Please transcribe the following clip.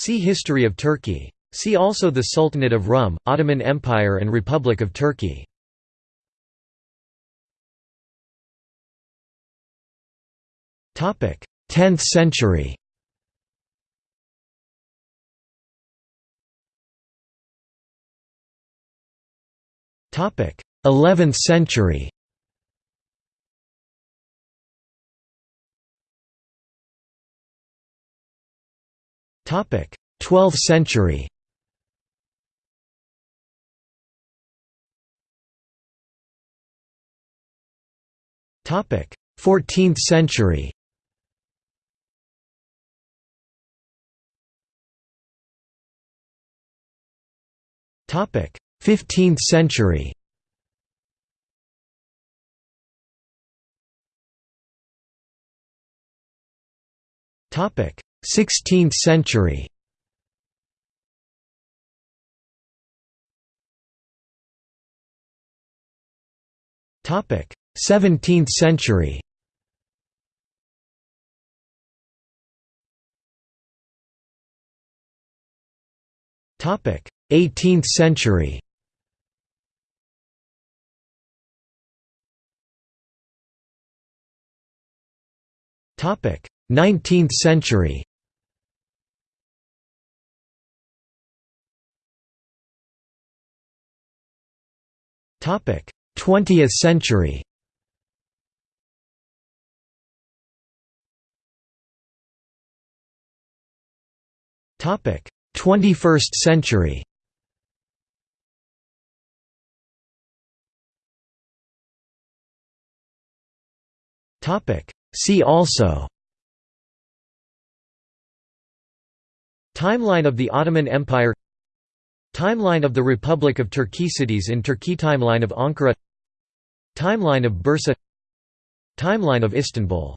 See History of Turkey. See also the Sultanate of Rum, Ottoman Empire and Republic of Turkey. Topic: 10th century. Topic: 11th century. 12th century. Topic: 14th century. Topic: 15th century. Topic: 16th century. Topic: 17th century. Topic: 18th century. Topic: 19th century. 20th century. Topic: 21st century. Topic: See also. Timeline of the Ottoman Empire Timeline of the Republic of Turkey cities in Turkey Timeline of Ankara Timeline of Bursa Timeline of Istanbul